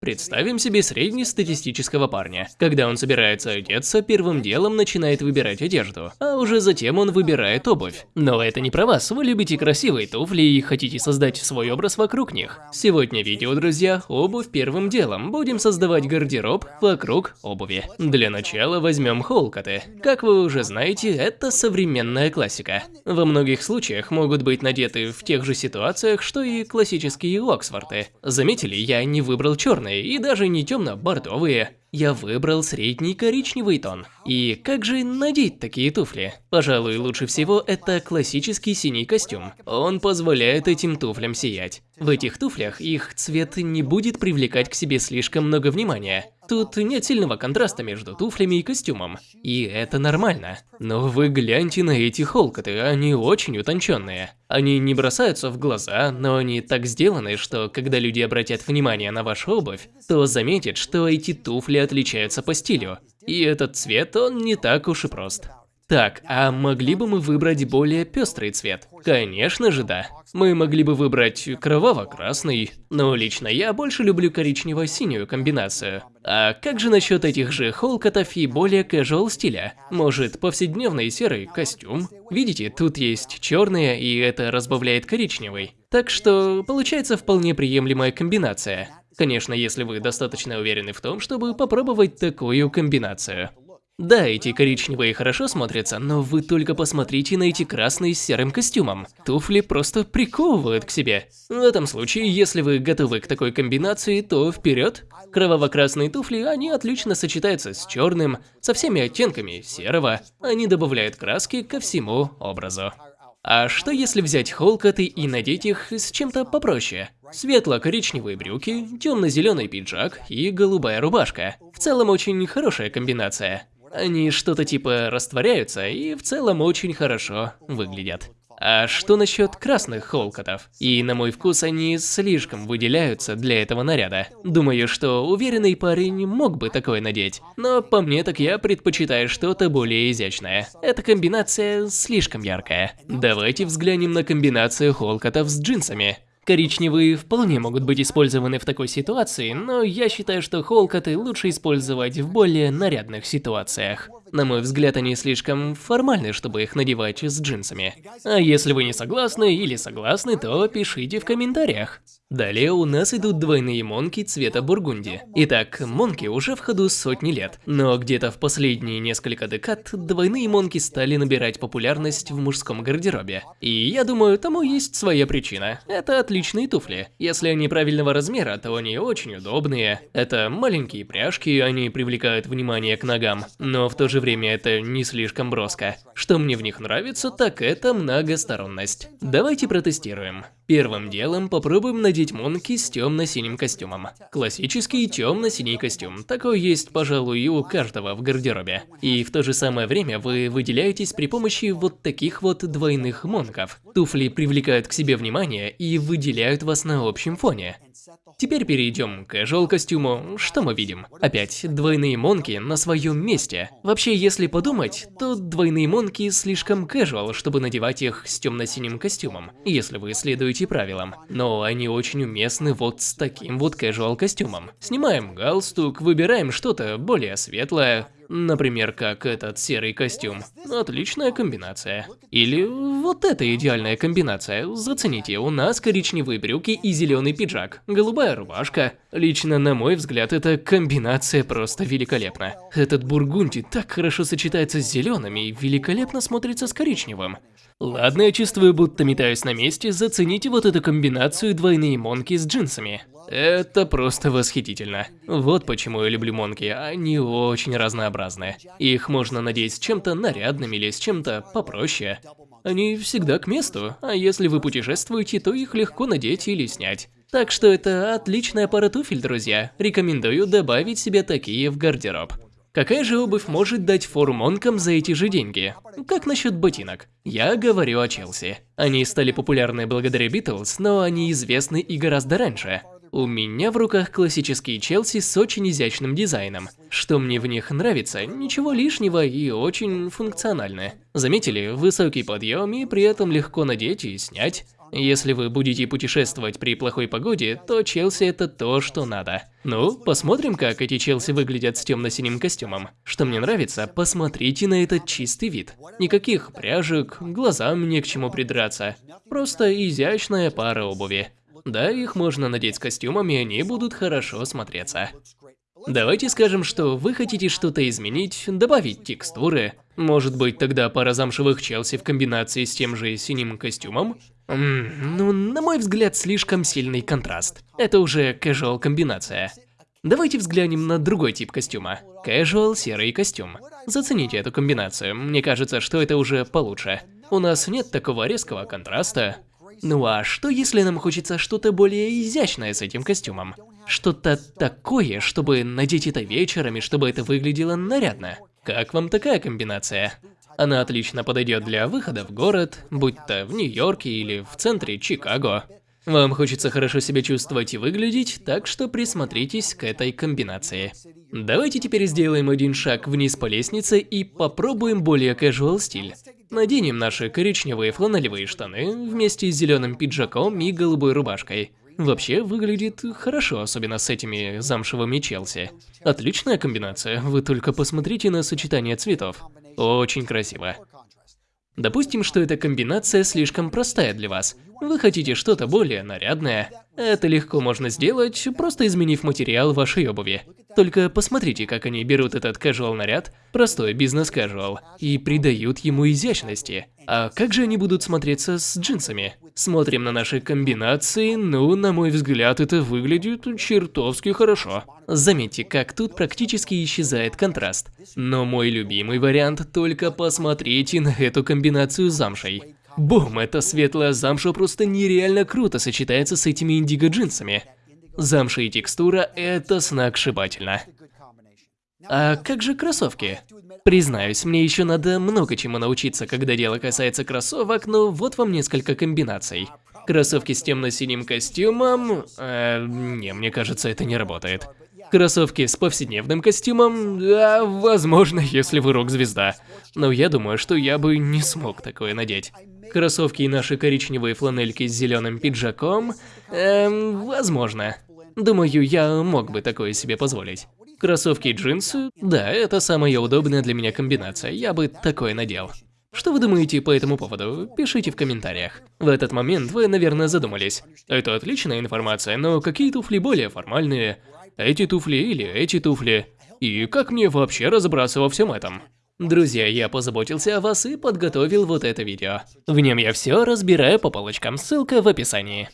Представим себе среднестатистического парня. Когда он собирается одеться, первым делом начинает выбирать одежду, а уже затем он выбирает обувь. Но это не про вас, вы любите красивые туфли и хотите создать свой образ вокруг них. Сегодня видео, друзья, обувь первым делом. Будем создавать гардероб вокруг обуви. Для начала возьмем холкоты. Как вы уже знаете, это современная классика. Во многих случаях могут быть надеты в тех же ситуациях, что и классические Оксфорты. Заметили, я не выбрал черный черные и даже не темно-бордовые. Я выбрал средний коричневый тон. И как же надеть такие туфли? Пожалуй, лучше всего это классический синий костюм. Он позволяет этим туфлям сиять. В этих туфлях их цвет не будет привлекать к себе слишком много внимания. Тут нет сильного контраста между туфлями и костюмом, и это нормально. Но вы гляньте на эти холкоты, они очень утонченные. Они не бросаются в глаза, но они так сделаны, что когда люди обратят внимание на вашу обувь, то заметят, что эти туфли отличаются по стилю. И этот цвет, он не так уж и прост. Так, а могли бы мы выбрать более пестрый цвет? Конечно же да. Мы могли бы выбрать кроваво-красный, но лично я больше люблю коричнево-синюю комбинацию. А как же насчет этих же холкотов и более casual стиля? Может, повседневный серый костюм? Видите, тут есть черные, и это разбавляет коричневый. Так что получается вполне приемлемая комбинация. Конечно, если вы достаточно уверены в том, чтобы попробовать такую комбинацию. Да, эти коричневые хорошо смотрятся, но вы только посмотрите на эти красные с серым костюмом. Туфли просто приковывают к себе. В этом случае, если вы готовы к такой комбинации, то вперед. Кроваво-красные туфли, они отлично сочетаются с черным, со всеми оттенками серого. Они добавляют краски ко всему образу. А что если взять холкоты и надеть их с чем-то попроще? Светло-коричневые брюки, темно-зеленый пиджак и голубая рубашка. В целом очень хорошая комбинация. Они что-то типа растворяются и в целом очень хорошо выглядят. А что насчет красных холкотов? И на мой вкус они слишком выделяются для этого наряда. Думаю, что уверенный парень мог бы такое надеть. Но по мне так я предпочитаю что-то более изящное. Эта комбинация слишком яркая. Давайте взглянем на комбинацию холкотов с джинсами. Коричневые вполне могут быть использованы в такой ситуации, но я считаю, что холкоты лучше использовать в более нарядных ситуациях. На мой взгляд, они слишком формальны, чтобы их надевать с джинсами. А если вы не согласны или согласны, то пишите в комментариях. Далее у нас идут двойные монки цвета бургунди. Итак, монки уже в ходу сотни лет, но где-то в последние несколько декад двойные монки стали набирать популярность в мужском гардеробе. И я думаю, тому есть своя причина. Это отличные туфли. Если они правильного размера, то они очень удобные. Это маленькие пряжки, они привлекают внимание к ногам, но в то же время это не слишком броско. Что мне в них нравится, так это многосторонность. Давайте протестируем. Первым делом попробуем надеть монки с темно-синим костюмом. Классический темно-синий костюм. Такой есть, пожалуй, и у каждого в гардеробе. И в то же самое время вы выделяетесь при помощи вот таких вот двойных монков. Туфли привлекают к себе внимание и выделяют вас на общем фоне. Теперь перейдем к casual костюму. Что мы видим? Опять двойные монки на своем месте. Вообще, если подумать, то двойные монки слишком casual, чтобы надевать их с темно-синим костюмом, если вы следуете правилам. Но они очень уместны вот с таким вот casual костюмом. Снимаем галстук, выбираем что-то более светлое, Например, как этот серый костюм. Отличная комбинация. Или вот эта идеальная комбинация. Зацените, у нас коричневые брюки и зеленый пиджак, голубая рубашка. Лично, на мой взгляд, эта комбинация просто великолепна. Этот бургунди так хорошо сочетается с зеленым и великолепно смотрится с коричневым. Ладно, я чувствую, будто метаюсь на месте, зацените вот эту комбинацию двойные монки с джинсами. Это просто восхитительно. Вот почему я люблю монки, они очень разнообразные. Их можно надеть с чем-то нарядным или с чем-то попроще. Они всегда к месту, а если вы путешествуете, то их легко надеть или снять. Так что это отличная пара туфель, друзья. Рекомендую добавить себе такие в гардероб. Какая же обувь может дать фору монкам за эти же деньги? Как насчет ботинок? Я говорю о Челси. Они стали популярны благодаря Битлз, но они известны и гораздо раньше. У меня в руках классические Челси с очень изящным дизайном. Что мне в них нравится, ничего лишнего и очень функциональны. Заметили? Высокий подъем и при этом легко надеть и снять. Если вы будете путешествовать при плохой погоде, то Челси это то, что надо. Ну, посмотрим, как эти Челси выглядят с темно-синим костюмом. Что мне нравится, посмотрите на этот чистый вид. Никаких пряжек, глазам не к чему придраться. Просто изящная пара обуви. Да, их можно надеть с костюмами, они будут хорошо смотреться. Давайте скажем, что вы хотите что-то изменить, добавить текстуры. Может быть, тогда пара замшевых Челси в комбинации с тем же синим костюмом? Ну, на мой взгляд, слишком сильный контраст. Это уже casual комбинация. Давайте взглянем на другой тип костюма. Casual серый костюм. Зацените эту комбинацию, мне кажется, что это уже получше. У нас нет такого резкого контраста. Ну а что если нам хочется что-то более изящное с этим костюмом? Что-то такое, чтобы надеть это вечером и чтобы это выглядело нарядно. Как вам такая комбинация? Она отлично подойдет для выхода в город, будь то в Нью-Йорке или в центре Чикаго. Вам хочется хорошо себя чувствовать и выглядеть, так что присмотритесь к этой комбинации. Давайте теперь сделаем один шаг вниз по лестнице и попробуем более casual стиль. Наденем наши коричневые фланелевые штаны вместе с зеленым пиджаком и голубой рубашкой. Вообще выглядит хорошо, особенно с этими замшевыми Челси. Отличная комбинация, вы только посмотрите на сочетание цветов. Очень красиво. Допустим, что эта комбинация слишком простая для вас. Вы хотите что-то более нарядное. Это легко можно сделать, просто изменив материал вашей обуви. Только посмотрите, как они берут этот casual наряд, простой бизнес-casual, и придают ему изящности. А как же они будут смотреться с джинсами? Смотрим на наши комбинации, ну, на мой взгляд, это выглядит чертовски хорошо. Заметьте, как тут практически исчезает контраст. Но мой любимый вариант, только посмотрите на эту комбинацию замшей. Бум, эта светлая замша просто нереально круто сочетается с этими индиго джинсами. Замша и текстура – это сногсшибательно. А как же кроссовки? Признаюсь, мне еще надо много чему научиться, когда дело касается кроссовок, но вот вам несколько комбинаций. Кроссовки с темно-синим костюмом... Э, не, мне кажется, это не работает. Кроссовки с повседневным костюмом, да, возможно, если вы рок-звезда. Но я думаю, что я бы не смог такое надеть. Кроссовки и наши коричневые фланельки с зеленым пиджаком, эм, возможно. Думаю, я мог бы такое себе позволить. Кроссовки и джинсы, да, это самая удобная для меня комбинация, я бы такое надел. Что вы думаете по этому поводу? Пишите в комментариях. В этот момент вы, наверное, задумались. Это отличная информация, но какие туфли более формальные? Эти туфли или эти туфли? И как мне вообще разобраться во всем этом? Друзья, я позаботился о вас и подготовил вот это видео. В нем я все разбираю по полочкам, ссылка в описании.